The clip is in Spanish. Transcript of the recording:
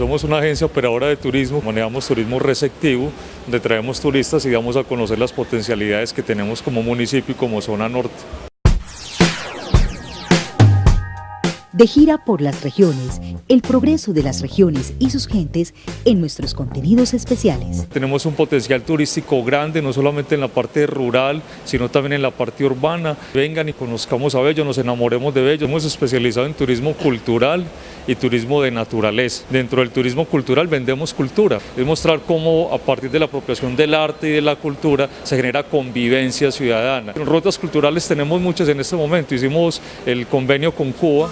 Somos una agencia operadora de turismo, manejamos turismo receptivo, donde traemos turistas y damos a conocer las potencialidades que tenemos como municipio y como zona norte. De gira por las regiones, el progreso de las regiones y sus gentes en nuestros contenidos especiales. Tenemos un potencial turístico grande, no solamente en la parte rural, sino también en la parte urbana. Vengan y conozcamos a Bello, nos enamoremos de Bello. Hemos especializado en turismo cultural y turismo de naturaleza. Dentro del turismo cultural vendemos cultura, es mostrar cómo a partir de la apropiación del arte y de la cultura se genera convivencia ciudadana. Rutas culturales tenemos muchas en este momento, hicimos el convenio con Cuba.